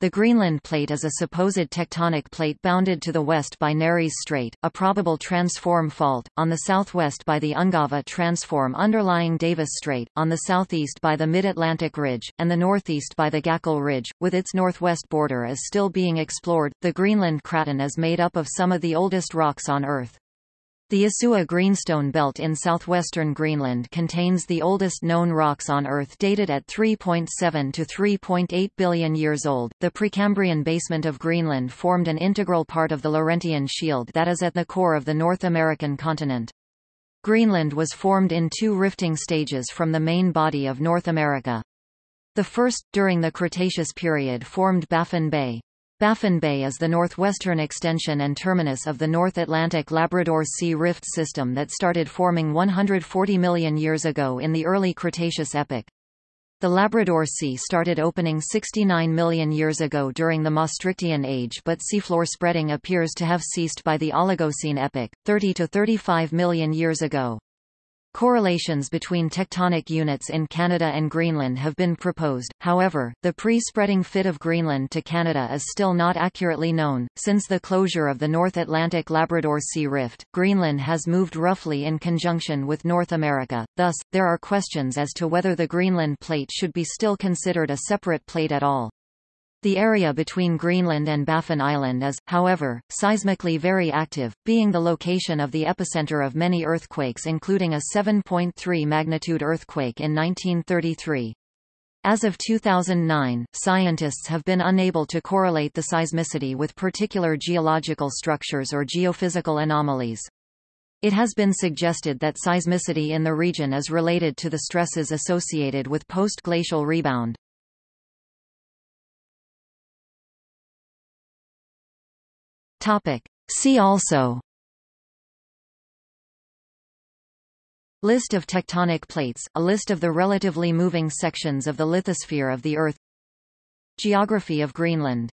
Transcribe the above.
The Greenland Plate is a supposed tectonic plate bounded to the west by Nares Strait, a probable transform fault, on the southwest by the Ungava transform underlying Davis Strait, on the southeast by the Mid-Atlantic Ridge, and the northeast by the Gakkel Ridge, with its northwest border is still being explored. The Greenland Craton is made up of some of the oldest rocks on Earth. The Isua Greenstone Belt in southwestern Greenland contains the oldest known rocks on Earth dated at 3.7 to 3.8 billion years old. The Precambrian basement of Greenland formed an integral part of the Laurentian Shield that is at the core of the North American continent. Greenland was formed in two rifting stages from the main body of North America. The first, during the Cretaceous period formed Baffin Bay. Baffin Bay is the northwestern extension and terminus of the North Atlantic Labrador Sea Rift system that started forming 140 million years ago in the early Cretaceous epoch. The Labrador Sea started opening 69 million years ago during the Maastrichtian Age but seafloor spreading appears to have ceased by the Oligocene epoch, 30 to 35 million years ago. Correlations between tectonic units in Canada and Greenland have been proposed, however, the pre-spreading fit of Greenland to Canada is still not accurately known. Since the closure of the North Atlantic Labrador Sea Rift, Greenland has moved roughly in conjunction with North America, thus, there are questions as to whether the Greenland plate should be still considered a separate plate at all. The area between Greenland and Baffin Island is, however, seismically very active, being the location of the epicenter of many earthquakes including a 7.3 magnitude earthquake in 1933. As of 2009, scientists have been unable to correlate the seismicity with particular geological structures or geophysical anomalies. It has been suggested that seismicity in the region is related to the stresses associated with post-glacial rebound. Topic. See also. List of tectonic plates, a list of the relatively moving sections of the lithosphere of the Earth. Geography of Greenland